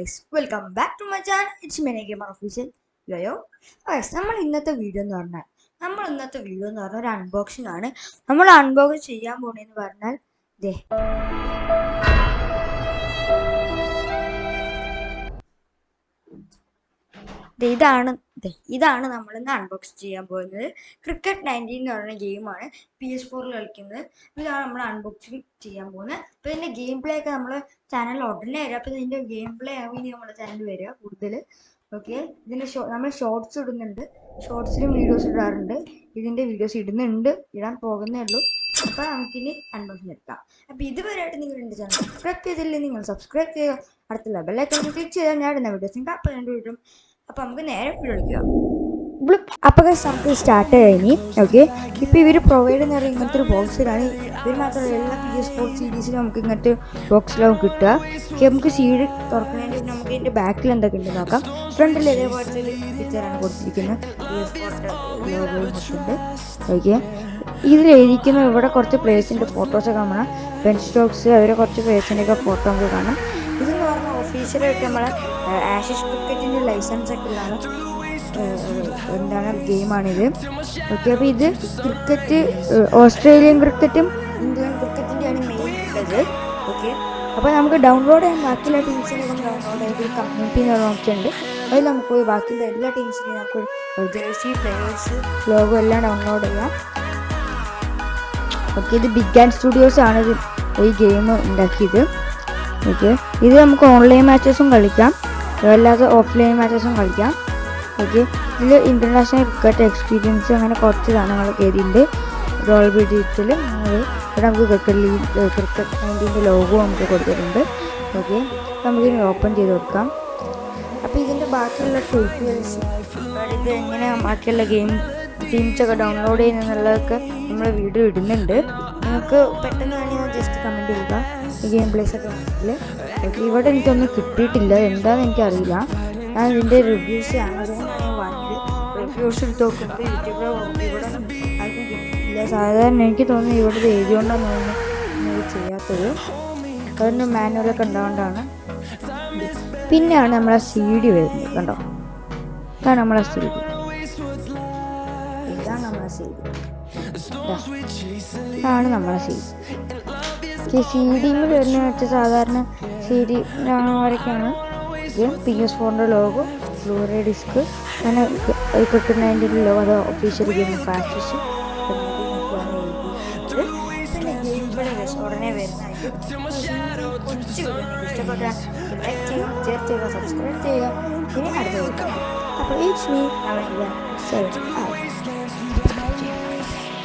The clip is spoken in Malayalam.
Guys welcome back to my channel it's many gamer official yoyo guys നമ്മൾ ഇന്നത്തെ വീഡിയോ എന്ന് പറഞ്ഞാൽ നമ്മൾ ഇന്നത്തെ വീഡിയോ എന്ന് പറഞ്ഞാൽ ഒരു അൺബോക്സിംഗ് ആണ്. നമ്മൾ അൺബോക്സ് ചെയ്യാൻ പോണെന്ന് പറഞ്ഞാൽ ദേ. ഇതാണ് ഇതാണ് നമ്മൾ ഇന്ന് അൺബോക്സ് ചെയ്യാൻ പോകുന്നത്. ക്രിക്കറ്റ് നയന്റീൻ എന്ന് പറയുന്ന ഗെയിമാണ് പി എസ് ഫോറിൽ കളിക്കുന്നത്. ഇതാണ് നമ്മൾ അൺബോക്സിങ് ചെയ്യാൻ പോകുന്നത്. അപ്പോൾ ഇതിന്റെ ഗെയിം പ്ലേ ഒക്കെ നമ്മൾ ചാനൽ ഉടനെ വരിക. അപ്പോൾ ഇതിന്റെ ഗെയിം പ്ലേ ആവും ഇനി നമ്മുടെ ചാനലിൽ വരിക കൂടുതൽ ഓക്കെ ഇതിന്റെ ഷോ നമ്മൾ ഷോർട്സ് ഇടുന്നുണ്ട്. ഷോർട്സിലും വീഡിയോസ് ഇടാറുണ്ട്. ഇതിന്റെ വീഡിയോസ് ഇടുന്നുണ്ട്. ഇടാൻ പോകുന്നേ ഉള്ളൂ. അപ്പോൾ നമുക്കിനി അൺബോക്സിങ് എടുക്കാം. അപ്പോൾ ഇതുവരെയായിട്ട് നിങ്ങൾ എന്റെ ചാനൽ സബ്സ്ക്രൈബ് ചെയ്തില്ലെങ്കിൽ നിങ്ങൾ സബ്സ്ക്രൈബ് ചെയ്യുക. അടുത്തുള്ള ബെല്ലൈക്കൺ ക്ലിക്ക് ചെയ്താൽ ഞാൻ ഇടുന്ന വീഡിയോസ് നിങ്ങൾക്ക് അപ്പോൾ രണ്ട് വീടും അപ്പോൾ നമുക്ക് നേരെ എടുക്കാം. അപ്പോൾ നമുക്ക് സ്റ്റാർട്ട് കഴിഞ്ഞ് ഓക്കെ ഇപ്പോൾ ഇവർ പ്രൊവൈഡ് ചെയ്യുന്ന ഇങ്ങനത്തെ ഒരു ബോക്സിലാണ് ഇവർ മാത്രമല്ല എല്ലാ പി എസ് ഫോർ സീരീസിലും നമുക്ക് ഇങ്ങനത്തെ ബോക്സിലാവും കിട്ടുക. നമുക്ക് സീഡ് തുറക്കുന്നതിന് നമുക്ക് ഇതിന്റെ ബാക്കിൽ എന്തൊക്കെ ഉണ്ട് നോക്കാം. ഫ്രണ്ടിൽ ഇതേപോലത്തെ പിക്ചറാണ് കൊടുത്തിരിക്കുന്നത്. ഓക്കെ ഇതിൽ എഴുതിക്കുന്ന ഇവിടെ കുറച്ച് പ്ലേസിന്റെ ഫോട്ടോസൊക്കെ കാണാം. ബെൻ സ്റ്റോക്സ് അവരെ കുറച്ച് പ്ലേസിന്റെയൊക്കെ ഫോട്ടോ നമുക്ക് കാണാം. ഒഫീഷ്യലായിട്ട് നമ്മളെ ആഷിഷ് ക്രിക്കറ്റിന്റെ ലൈസൻസ് ഒക്കെ ഉള്ളതാണ്. എന്താണ് ഗെയിമാണിത്. ഓക്കെ അപ്പോൾ ഇത് ക്രിക്കറ്റ് ഓസ്ട്രേലിയൻ ക്രിക്കറ്റും ഇന്ത്യൻ ക്രിക്കറ്റിന്റെയാണ് മെയിൻ ഉള്ളത്. ഓക്കെ അപ്പോൾ നമുക്ക് ഡൗൺലോഡ് ചെയ്യാൻ ബാക്കിയുള്ള ടീംസിനെ നമുക്ക് ഡൗൺലോഡ് ചെയ്ത് കമ്മ്യൂണിറ്റി എന്ന് ഉണ്ട് അതിൽ നമുക്ക് പോയി ബാക്കിയുള്ള എല്ലാ ടീംസിനെയും നമുക്ക് ജേഴ്സി പ്ലേയേഴ്സ് ലോഗോ എല്ലാം ഡൗൺലോഡ് ചെയ്യാം. ഓക്കെ ഇത് ബിഗ് ആൻഡ് സ്റ്റുഡിയോസ് ആണ് ഈ ഗെയിം ഉണ്ടാക്കിയത്. ഓക്കെ ഇത് നമുക്ക് ഓൺലൈൻ മാച്ചസും കളിക്കാം. അല്ലാതെ ഓഫ്ലൈൻ മാച്ചസും കളിക്കാം. ഓക്കെ ഇതിൽ ഇന്റർനാഷണൽ ക്രിക്കറ്റ് എക്സ്പീരിയൻസ് അങ്ങനെ കുറച്ച് സാധനങ്ങൾ കയറിയിട്ടുണ്ട് റോൾ ഡിജിറ്റൽ ഇവിടെ നമുക്ക് ക്രിക്കറ്റ് ലീഗ് ക്രിക്കറ്റ് നയന്റീന്റെ ലോഗോ നമുക്ക് കൊടുത്തിട്ടുണ്ട്. ഓക്കെ നമുക്കിനി ഓപ്പൺ ചെയ്ത് കൊടുക്കാം. അപ്പോൾ ഇതിന്റെ ബാക്കിയുള്ള ട്യൂട്ടോറിയൽസ് ഇത് എങ്ങനെ ബാക്കിയുള്ള ഗെയിം ടീംസൊക്കെ ഡൗൺലോഡ് ചെയ്യുന്നതൊക്കെ നമ്മൾ വീഡിയോ ഇടുന്നുണ്ട്. നിങ്ങൾക്ക് പെട്ടെന്ന് വേണമെങ്കിൽ ജസ്റ്റ് കമന്റ് ചെയ്യുക. ഈ ഗെയിം പ്ലേസ് ഒക്കെ ഉണ്ടെങ്കിൽ ഇവിടെ എനിക്കൊന്നും കിട്ടിയിട്ടില്ല. എന്താണെന്ന് എനിക്കറിയില്ല. ഞാൻ ഇതിന്റെ റിവ്യൂസ് റിവ്യൂസ് എടുത്ത് നോക്കുമ്പോൾ യൂട്യൂബിൽ ഇവിടെ സാധാരണ എനിക്ക് തോന്നുന്നു ഇവിടെ ഇത് എഴുതിയോണ്ടാണ് തോന്നുന്നു ചെയ്യാത്തത്. അതൊന്നും മാനുവലൊക്കെ ഉണ്ടാകൊണ്ടാണ് പിന്നെയാണ് നമ്മളെ സി ഡി വരുന്നത് കണ്ടോ? ഇതാണ് നമ്മളെ സി ഡി ഇതാണ് നമ്മുടെ സി ഡി ഇതാണ് നമ്മുടെ സി ഡി വരുന്ന വെച്ച സാധാരണ സി ഡി വരയ്ക്കാണ് ഇത് പി എസ് ഫോറിന്റെ ലോഗോ ബ്ലൂറേ ഡിസ്ക് അങ്ങനെ കിട്ടുന്ന അതിന്റെ ലോഗോ അത് ഒഫീഷ്യൽ ഗെയിം പ്രാക്ടീസ് ഉടനെ വരുന്നതായിരിക്കും അപ്പോൾ ഈ ശ്രീ